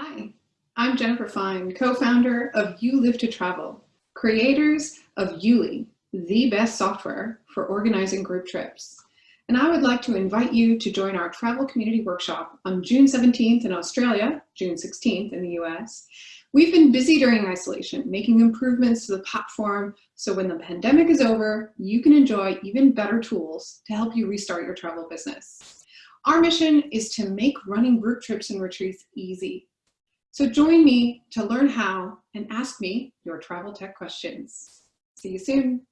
Hi, I'm Jennifer Fine, co-founder of You Live to Travel, creators of YouLi, the best software for organizing group trips. And I would like to invite you to join our travel community workshop on June 17th in Australia, June 16th in the US. We've been busy during isolation, making improvements to the platform so when the pandemic is over, you can enjoy even better tools to help you restart your travel business. Our mission is to make running group trips and retreats easy so join me to learn how and ask me your travel tech questions. See you soon.